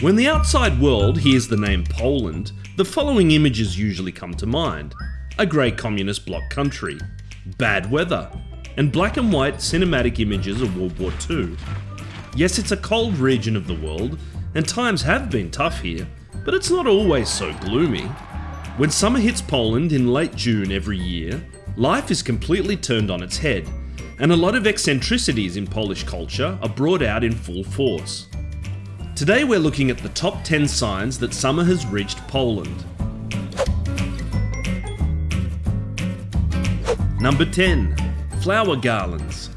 When the outside world hears the name Poland, the following images usually come to mind. A grey communist bloc country, bad weather, and black and white cinematic images of World War II. Yes, it's a cold region of the world, and times have been tough here, but it's not always so gloomy. When summer hits Poland in late June every year, life is completely turned on its head, and a lot of eccentricities in Polish culture are brought out in full force. Today we're looking at the top 10 signs that summer has reached Poland. Number 10. Flower garlands.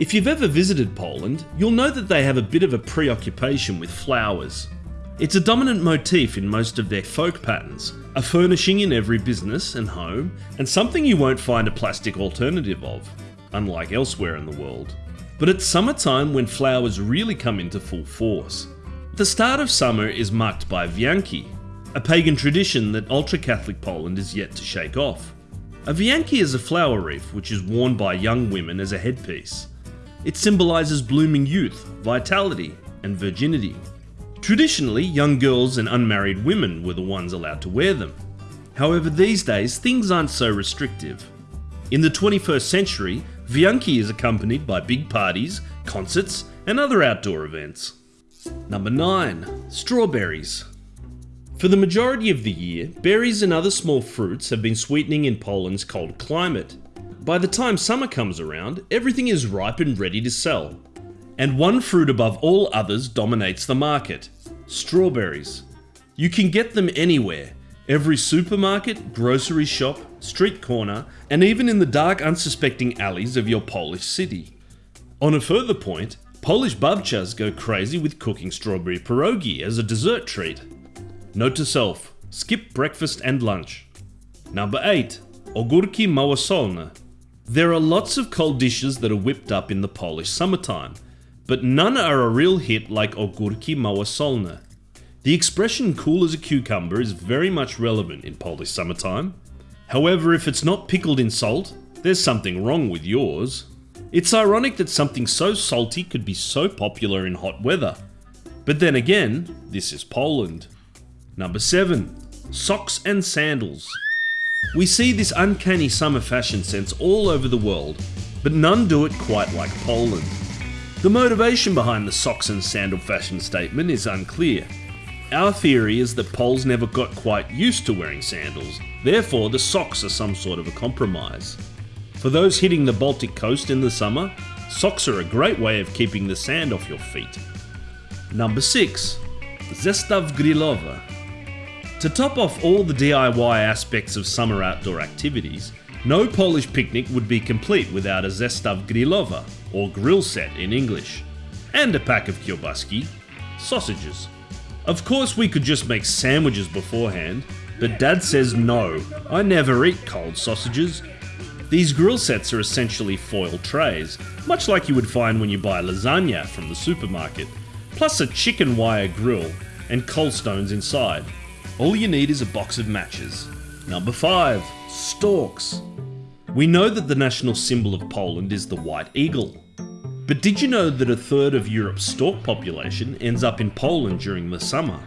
If you've ever visited Poland, you'll know that they have a bit of a preoccupation with flowers. It's a dominant motif in most of their folk patterns, a furnishing in every business and home, and something you won't find a plastic alternative of, unlike elsewhere in the world. But it's summertime when flowers really come into full force. The start of summer is marked by Wianki, a pagan tradition that ultra Catholic Poland is yet to shake off. A Wianki is a flower wreath which is worn by young women as a headpiece. It symbolises blooming youth, vitality, and virginity. Traditionally, young girls and unmarried women were the ones allowed to wear them. However, these days things aren't so restrictive. In the 21st century, Wianki is accompanied by big parties, concerts, and other outdoor events. Number 9. Strawberries. For the majority of the year, berries and other small fruits have been sweetening in Poland's cold climate. By the time summer comes around, everything is ripe and ready to sell. And one fruit above all others dominates the market strawberries. You can get them anywhere every supermarket, grocery shop, street corner, and even in the dark, unsuspecting alleys of your Polish city. On a further point, Polish babcias go crazy with cooking strawberry pierogi as a dessert treat. Note to self, skip breakfast and lunch. Number 8. Ogórki małosolne. There are lots of cold dishes that are whipped up in the Polish summertime, but none are a real hit like ogórki małosolne. The expression cool as a cucumber is very much relevant in Polish summertime. However, if it's not pickled in salt, there's something wrong with yours. It's ironic that something so salty could be so popular in hot weather. But then again, this is Poland. Number 7. Socks and Sandals. We see this uncanny summer fashion sense all over the world, but none do it quite like Poland. The motivation behind the socks and sandal fashion statement is unclear. Our theory is that Poles never got quite used to wearing sandals, therefore, the socks are some sort of a compromise. For those hitting the Baltic coast in the summer, socks are a great way of keeping the sand off your feet. Number 6. Zestaw grillowy. To top off all the DIY aspects of summer outdoor activities, no Polish picnic would be complete without a zestaw grillowy, or grill set in English, and a pack of kiełbaski, sausages. Of course, we could just make sandwiches beforehand, but Dad says no, I never eat cold sausages, these grill sets are essentially foil trays, much like you would find when you buy lasagna from the supermarket, plus a chicken wire grill and coal stones inside. All you need is a box of matches. Number 5. Storks. We know that the national symbol of Poland is the white eagle. But did you know that a third of Europe's stork population ends up in Poland during the summer?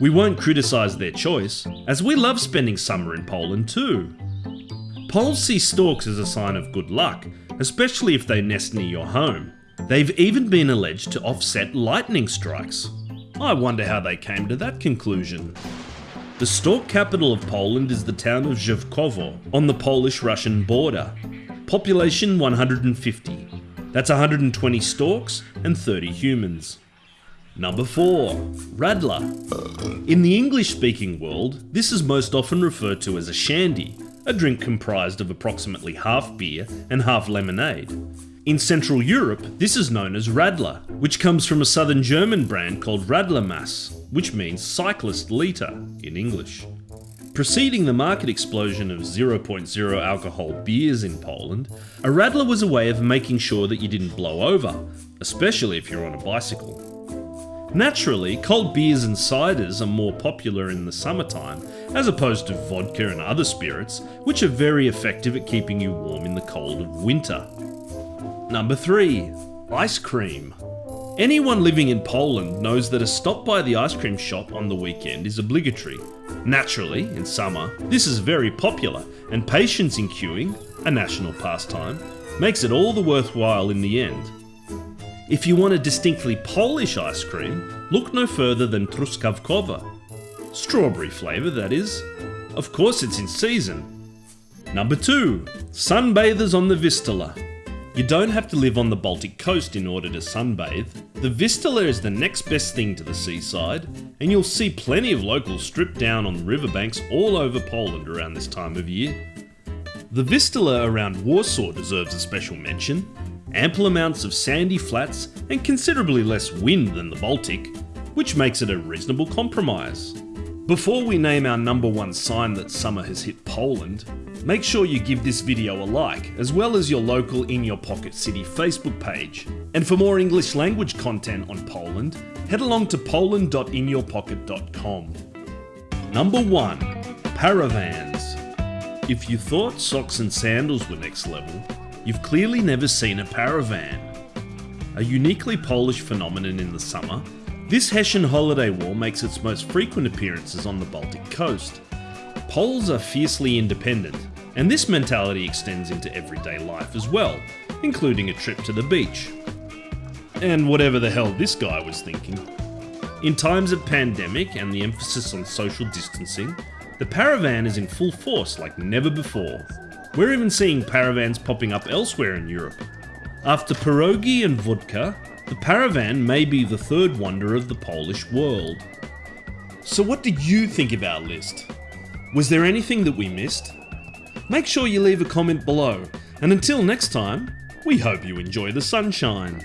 We won't criticise their choice, as we love spending summer in Poland too. Poles see storks as a sign of good luck, especially if they nest near your home. They've even been alleged to offset lightning strikes. I wonder how they came to that conclusion. The stork capital of Poland is the town of Żywkowo on the Polish-Russian border. Population 150. That's 120 storks and 30 humans. Number 4. Radler. In the English-speaking world, this is most often referred to as a shandy, a drink comprised of approximately half beer and half lemonade. In Central Europe, this is known as Radler, which comes from a southern German brand called Radlermass, which means cyclist litre in English. Preceding the market explosion of 0.0 alcohol beers in Poland, a Radler was a way of making sure that you didn't blow over, especially if you're on a bicycle. Naturally, cold beers and ciders are more popular in the summertime, as opposed to vodka and other spirits, which are very effective at keeping you warm in the cold of winter. Number 3. Ice cream. Anyone living in Poland knows that a stop by the ice cream shop on the weekend is obligatory. Naturally, in summer, this is very popular, and patience in queuing, a national pastime, makes it all the worthwhile in the end. If you want a distinctly Polish ice cream, look no further than Truskawkowa. Strawberry flavour, that is. Of course, it's in season. Number 2. Sunbathers on the Vistula. You don't have to live on the Baltic coast in order to sunbathe. The Vistula is the next best thing to the seaside, and you'll see plenty of locals stripped down on the riverbanks all over Poland around this time of year. The Vistula around Warsaw deserves a special mention. Ample amounts of sandy flats and considerably less wind than the Baltic, which makes it a reasonable compromise. Before we name our number one sign that summer has hit Poland, make sure you give this video a like, as well as your local In Your Pocket City Facebook page. And for more English language content on Poland, head along to poland.inyourpocket.com. Number 1. Paravans. If you thought socks and sandals were next level, you've clearly never seen a paravan. A uniquely Polish phenomenon in the summer, this Hessian holiday wall makes its most frequent appearances on the Baltic coast. Poles are fiercely independent, and this mentality extends into everyday life as well, including a trip to the beach. And whatever the hell this guy was thinking. In times of pandemic and the emphasis on social distancing, the paravan is in full force like never before. We're even seeing paravans popping up elsewhere in Europe. After pierogi and vodka, the Paravan may be the third wonder of the Polish world. So what did you think of our list? Was there anything that we missed? Make sure you leave a comment below, and until next time, we hope you enjoy the sunshine.